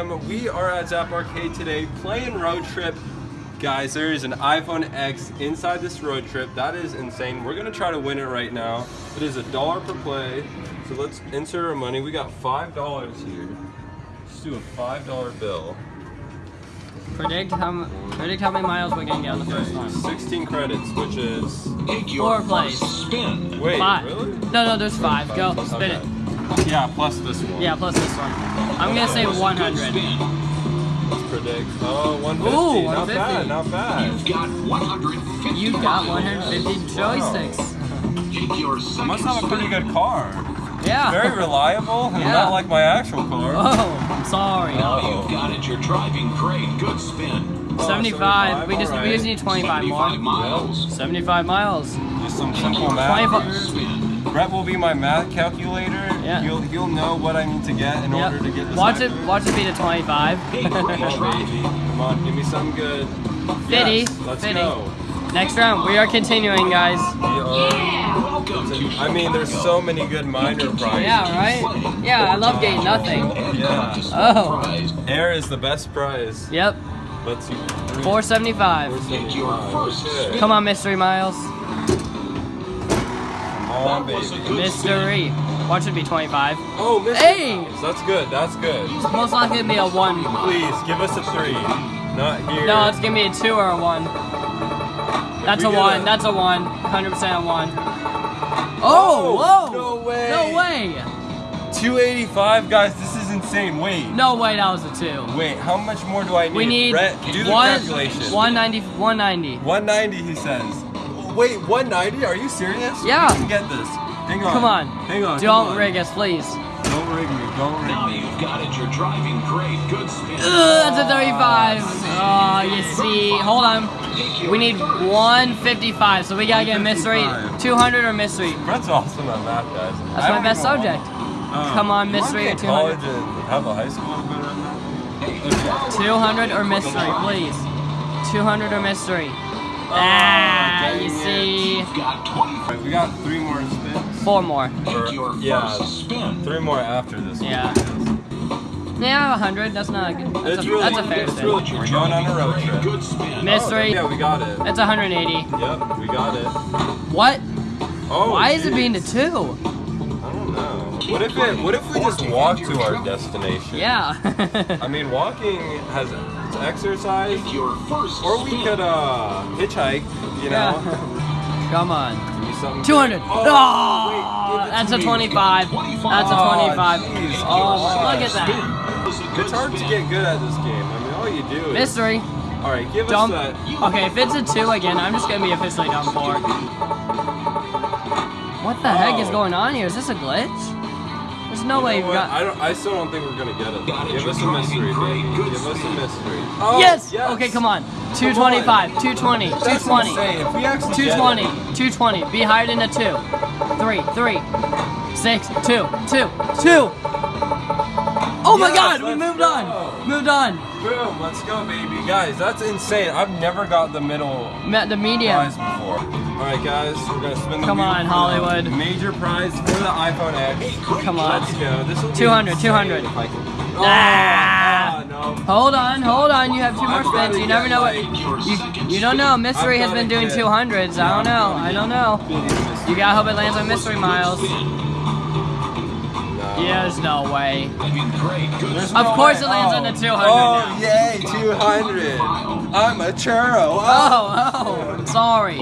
Sam. We are at Zap Arcade today playing Road Trip. Guys, there is an iPhone X inside this road trip. That is insane. We're gonna try to win it right now. It is a dollar per play. So let's insert our money. We got five dollars here. Let's do a five dollar bill. Predict how predict how many miles we're gonna get on the first Okay, one. 16 credits, which is Four plays. Spin. wait, Five. really? No, no, there's five. Go, spin it. Okay. Yeah, plus this one. Yeah, plus this one. I'm gonna say 100. Let's predict. Oh, 150. Ooh, not bad, not bad. You've got 150. You got 150 joysticks. Take your Must have a pretty good car. Yeah. Very reliable, and Yeah. not like my actual car. Oh, I'm sorry. Now you've got it. You're driving great. Good spin. Oh, 75. We just we alright. just need 25 25 more. miles. 75 miles. Just some simple math. 25 Brett will be my math calculator. Yeah. He'll he'll know what I need to get in order to get this. Watch it. Watch it be to 25. Hey, Come on, baby. Come on, give me something good. Fitty. Yes, let's Fitty. go. Next round, we are continuing, guys. Are- Welcome I mean, there's so many good minor prizes. Yeah, right? Yeah, I love getting nothing. Yeah. Oh. Air is the best prize. Yep. Let's see. 475. Get your first Okay. Come on, Mystery Miles. Come on, baby. Mystery. Watch it be 25. Oh, Mr. Hey! That's good. That's good. Most likely gonna be a 1. Please give us a three. Not here. No, it's gonna be a 2 or a 1. That's a 1. a- That's a 1. 100% a 1. Oh, whoa! no way. No way! 285, guys. This is insane. Wait. No way that was a 2. Wait. How much more do I need? We need Brett, do the one, calculation. 190, 190. 190, he says. Wait, 190? Are you serious? Yeah. We can get this. Hang on. Come on. Hang on. Don't come on. rig us, please. Don't rig me. Don't rig Now me. you've got it. You're driving great. Good spin. Ugh, that's a 35. Oh, you see. Hold on. We need 155, so we gotta get a mystery. 200 or mystery. Brett's awesome at math, guys. That's my best subject. Um, come on, mystery or 200? college and have a high school good at math? 200 or mystery, please. 200 or mystery. Ah, dang you it. see. Got we got three more spins. Four more. Take your yeah, spin. three more after this one. Yeah. Yeah, 100. That's not a good. That's, It's a, really- that's a fair it's spin. really- We're going on a road trip. Good spin. Mystery. Oh, yeah, we got it. That's 180. Yep, we got it. What? Oh, Why is it being a two? I don't know. What if it? What if we just walk to our destination? Yeah. I mean, walking has it's exercise, your first or we could uh hitchhike. You know. Come on. Give me something 200. Oh, Oh, wait, give it that's a me. 25. That's a Oh, 25. jeez, Oh, look at that. It's hard to get good at this game. I mean, all you do is. Mystery. All right, give Dump. us that. Okay, if it's a two again, I'm just gonna be officially done for. What the heck is Oh. going on here? Is this a glitch? There's no You way you've got. I don't. I still don't think we're gonna get it. Got Give you're us a mystery, great. baby. Good Give us a mystery. Oh, yes! Okay, come on. 225, 220, That's 220, insane. If we actually 220, get it- 220. Be higher than a two. Three, three, six, two, two, two. Oh my Yes, god, we moved go. on. Moved on. Boom! Let's go, baby, guys. That's insane. I've never got the middle Met the medium. prize before. All right, guys, we're gonna spin the Come wheel on, Hollywood. Major prize for the iPhone X. Come on. Let's go. This will be 200, insane 200. if I can- Ah. Ah, no. Hold on, hold on. You have two more spins. You never know what. You, you don't know. Mystery has been doing 200s. I don't know. I don't know. You gotta hope it lands on mystery miles. Yeah, there's no way. Driving great. Good There's. Of no course way. it lands on Oh. the 200 Oh, now. yay, 200. I'm a churro. Oh, oh, I'm sorry.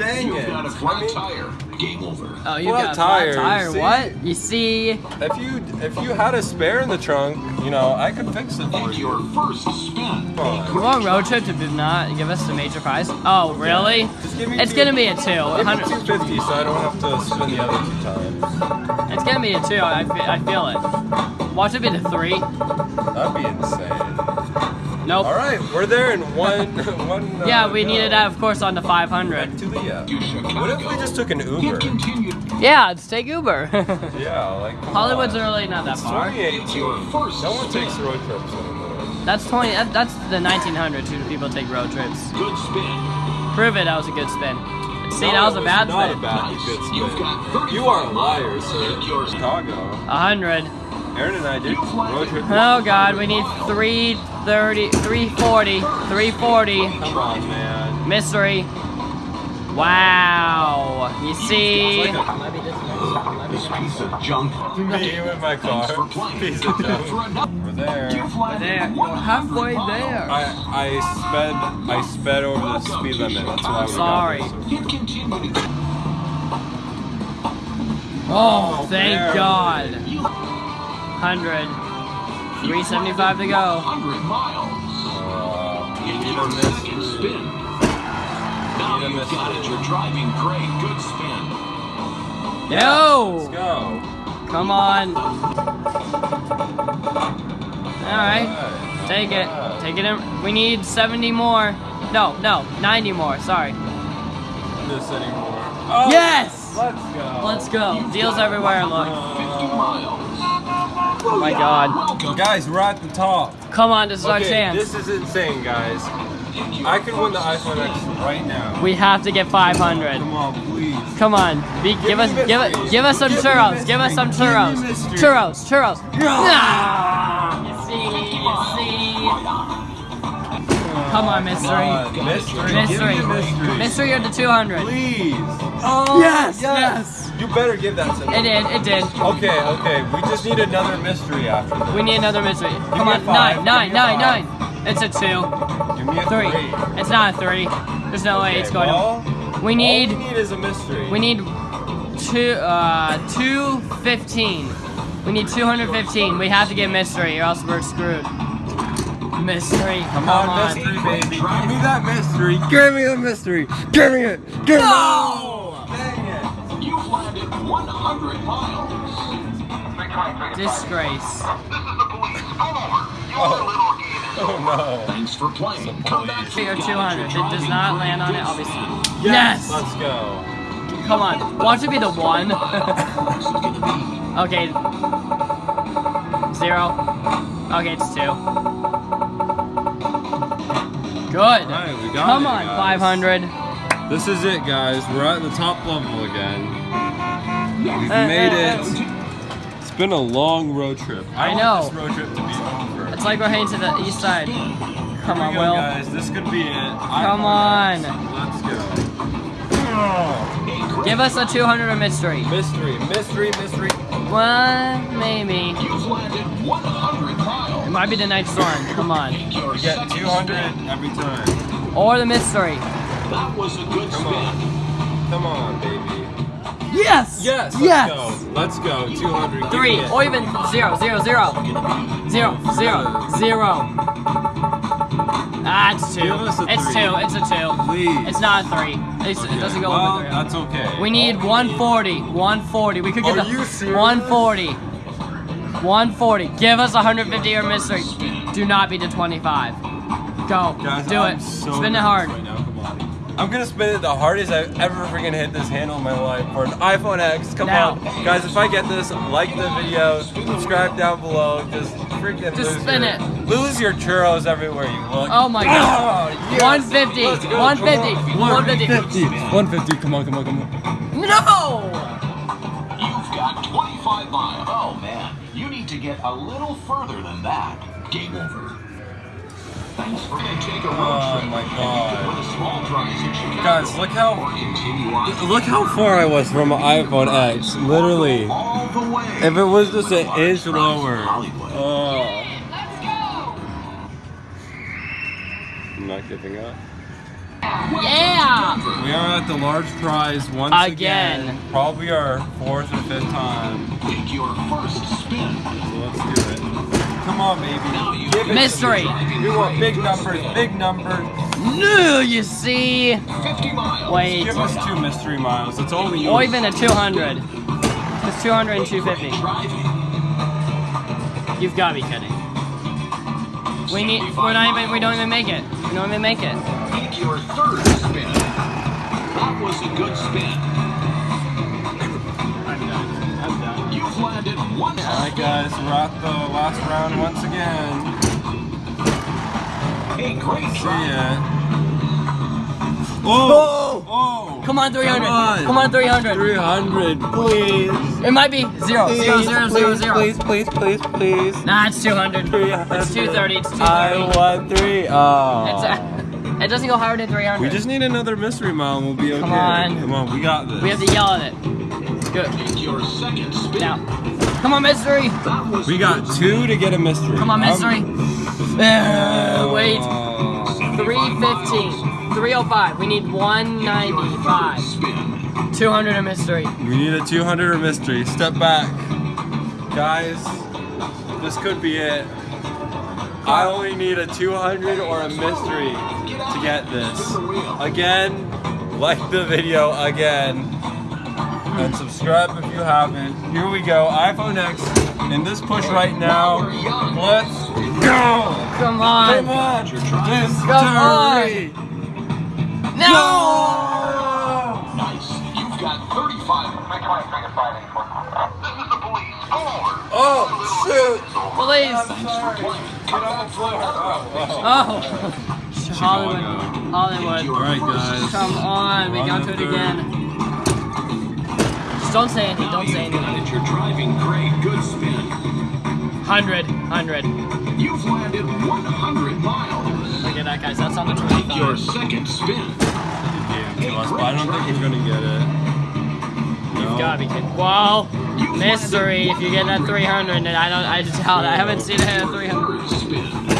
Pull. Dang You've it. got a flat tire. Game over. Oh, you Flat got a flat tire, tire. see? What? You see? If you if you had a spare in the trunk, you know, I could fix it for you. your first spin. Come on. We're road trip to do not give us the major prize. Oh, really? Just give me It's two- gonna be a two. Give me 250 so I don't have to spin the other two times. It's gonna be a two. I, I feel it. Watch it be the three. That'd be insane. Nope. All right, we're there in one one. Uh, Yeah, we go. needed that, of course, on the 500. To the uh, What if we just took an Uber? Yeah, let's take Uber. Yeah, like Hollywood's on. really not that far. 2018. Your first No one takes road trips anymore. That's 20. That, that's the 1900s who people take road trips. Good spin. Prove it. That was a good spin. See, No, that was it a bad not spin. a bad Nice. good You've spin. got You are a liar, sir. Take yours. Chicago. A hundred. Aaron and I did road trip. Oh god, we need 330, 340, 340. Come on, man. Mystery. Wow. You see? It's like a- This piece of junk. Me with my car. Thanks for playing. Piece of junk. For another, We're there. you've landed There. 100 Halfway there. I I sped I sped over the speed limit. That's why we Sorry. got this. Hit continue to Oh, thank. God. 100. 375 to go. 100 miles. Uh, we Hit need a second mystery. spin. Now Need a you've got it. You're driving great. Good spin. Let's go. Come on. Alright. Alright, Take it. not bad. Take it in. We need 70 more. No, no, 90 more. Sorry. this anymore. Oh, Yes! Let's go. Let's go. Deals everywhere, look. 50 miles. Oh my god. Welcome. Guys, we're at the top. Come on, this is our chance. this is insane, guys. I can win the iPhone X right now. We have to get 500. Come on, please. Come on. Be, give us give us give us some Give churros. Give us some. Give churros. Churros, churros. Ah, you see, you see. Come on, mystery. Uh, mystery. Mystery. Give mystery. Mystery or the 200. Please. Oh, yes, yes. You better give that to me. It did, it did. Okay, okay. We just need another mystery after this. We need another mystery. Come me on, five. nine, Give nine, me nine, nine. It's a two, Give me a three. three. It's not a three. There's no way it's going well, to. We need, All we need is a mystery. we need two, uh, two fifteen. We need 215. We have to get mystery or else we're screwed. Mystery. Come on, mystery, baby. Give me that mystery. Give me the mystery. Give me it. Give me No! it. 100 miles. Disgrace. Oh. oh no. Thanks for playing. Come back for Three 200. If it does not land on it, Good I'll be spin. Yes! Let's go. Come on. Want to be the one? This is gonna be okay. Zero. Okay, it's two. Good. Alright, we got Come it, on, guys. 500. This is it, guys. We're at the top level again. We've Uh, made uh, it. It's been a long road trip. I want know. this road trip to be over. It's like we're heading to the east side. Come Here on, go, Will. guys. This could be it. Come on. Let's go. Give us a 200 or mystery. mystery, mystery, mystery. Well, maybe. You've landed 100 It might be the night storm. Come on. We get 200 every time. Or the mystery. That was a good Come spin. on. Come on, baby. Yes! Yes. Let's Yes! go. Let's go. 200. Three, or even zero, zero, zero. Zero, zero, zero. Ah, it's two. Give us a It's three. two, it's a two. Please. It's not a three. It's, It doesn't go well, over three. that's okay. We need All 140. 140. We could get Are the you serious? 140. 140. Give us 150 or mystery. Do not be the 25. Go. Guys, Do I'm it. So Spin it hard. Right now. Come on. I'm gonna spin it the hardest I've ever freaking hit this handle in my life for an iPhone X. Come Now. on, guys! If I get this, like the video, subscribe down below. Just freaking Just lose spin your, it. Lose your churros everywhere you look. Oh my god. Oh, yes. 150, go. 150, 150, 150, 150. Come on, come on, come on. No! You've got 25 miles. Oh man, you need to get a little further than that. Game over. Oh, trip. my and God. You could win a small prize in Chicago. Guys, look how Or continue on. look how far I was from my iPhone X. Literally, All the way. if it was just an inch prize lower. Oh. I'm not giving up. Yeah! We are at the large prize once Again. again. Probably our fourth or fifth time. Take your first spin. So let's do it. Come on, baby. Give Mystery. me. We want big numbers, big numbers. No, you see? 50 miles. Wait. Give us two mystery miles. That's all we need. Or even a 200. It's 200 and 250. You've got to be kidding. We need. We're not even. We don't even make it. We don't even make it. Your third spin. That was a good spin. Alright, guys. We're at the last round once again. A great See ya. Oh! Oh! Come on, 300. Come on. Come on, 300. 300, please. It might be zero. Zero, zero, zero, zero. Please, please, please, please. Nah, it's 200. 300. It's 230. It's 230. I want three. Oh. It's, uh, it doesn't go higher than 300. we just need another mystery mile and we'll be okay. Come on. Come on, we got this. We have to yell at it. Good. Your second spin. Now. Come on, mystery. We got two to get a mystery. Come on, mystery. Uh, wait. Oh. 315. 305. We need 195. 200 a mystery. We need a 200 or mystery. Step back. Guys, this could be it. I only need a 200 or a mystery to get this. Again, like the video again. And subscribe if you haven't. Here we go. iPhone X in this push right now. Let's go! Come on. Come on! Mystery! Come on. No! Nice. You've got 35. This is the police. Pull over. Oh, shoot! Police. Get on the floor. Oh, Oh. Hollywood. Hollywood. Alright, guys. Come on. We got to the it again. Just don't say anything. Don't say You've got anything. it. You're driving great. Good spin. 100. 100. You've landed 100 miles. Look at that, guys. That's on the Take your second spin. Gave it to us, but I don't think we're gonna get it. No. Gotta be kidding. Whoa. Mystery. If you get that 300, then I don't. I just doubt. I haven't seen it at 300.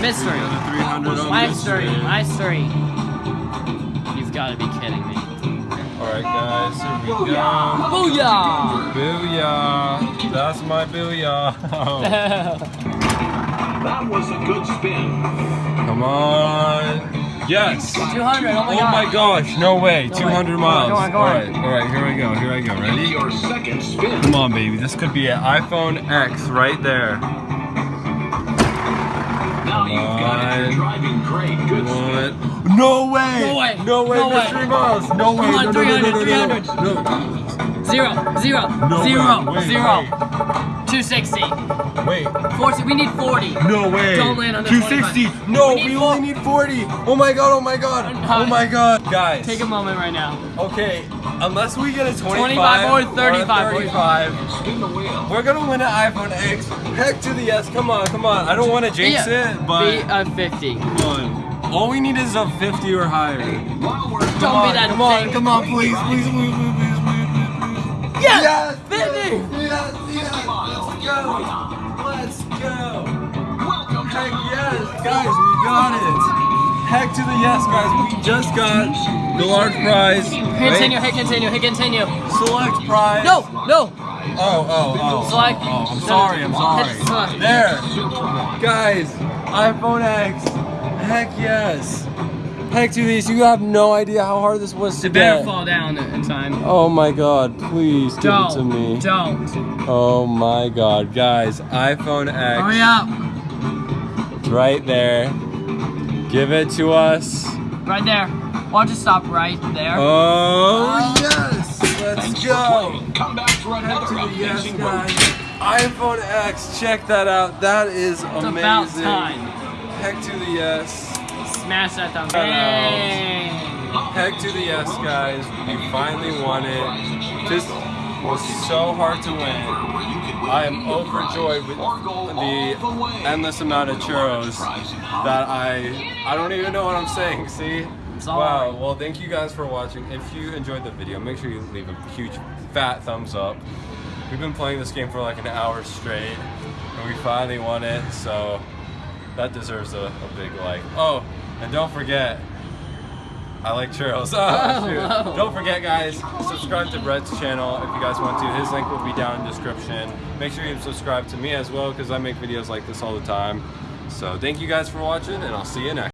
Mystery. Got a 300 on Mystery. mystery. Mystery. You've got to be kidding me. Alright, guys, here we go. Booyah! Booyah! That's my booyah. That was a good spin. Come on. Yes. 200. Oh my Oh my gosh, no way. 200 Go on, miles. go on, go on. Alright, alright, here I go, here I go. Ready? your second spin. Come on, baby. This could be an iPhone X right there. Got it. You're on. driving great. Good spin. What? No way! No way. No way, No way. mystery miles! No way! Come on, no, no, no, 300, no, no, 300. no, no. Zero, zero, No zero, way. Wait, zero. wait. 260. Wait. 40. We need 40. No way. Don't land on 260. 25. No, We we, only need 40. Oh my god, oh my god. Oh my god. Guys. Take a moment right now. Okay, unless we get a 25, 25 or a 35. 35, Spin the wheel. we're gonna win an iPhone X. Heck to the yes. Come on, come on. I don't want to jinx Be a- it, but Be a 50. come on. All we need is a 50 or higher. We're Don't Come be that come on, thing. come on, please, please, please, please, please, please, please. Yes! Yes! 50! Yes, yes, miles. let's go! Let's go! welcome Heck yes, guys, we got it! Heck to the yes, guys, we just got the large prize. Continue, hey, continue, hey, continue. Select prize. No, no. Oh, oh, oh. Select. Oh, I'm sorry, I'm sorry. There! Guys, iPhone X. Heck yes. Heck to these, you have no idea how hard this was to It better get. fall down in time. Oh my god, please give it to me. Don't. Don't. Oh my god, guys, iPhone X. Hurry up. Right there. Give it to us. Right there. Why don't you stop right there. Oh, oh yes! Let's Thanks go! Come back for Heck another to the yes, guys. iPhone X, check that out. That is it's amazing. about time. Heck to the yes. Smash that thumb. Shout out. Heck to the yes, guys. We finally won it. This was so hard to win. I am overjoyed with the endless amount of churros that I I don't even know what I'm saying. See? Wow. Well, thank you guys for watching. If you enjoyed the video, make sure you leave a huge fat thumbs up. We've been playing this game for like an hour straight, and we finally won it. So that deserves a, a big like. Oh, and don't forget. I like churros. Oh, ah, shoot. Don't forget, guys, subscribe to Brett's channel if you guys want to. His link will be down in the description. Make sure you subscribe to me as well because I make videos like this all the time. So thank you guys for watching, and I'll see you next.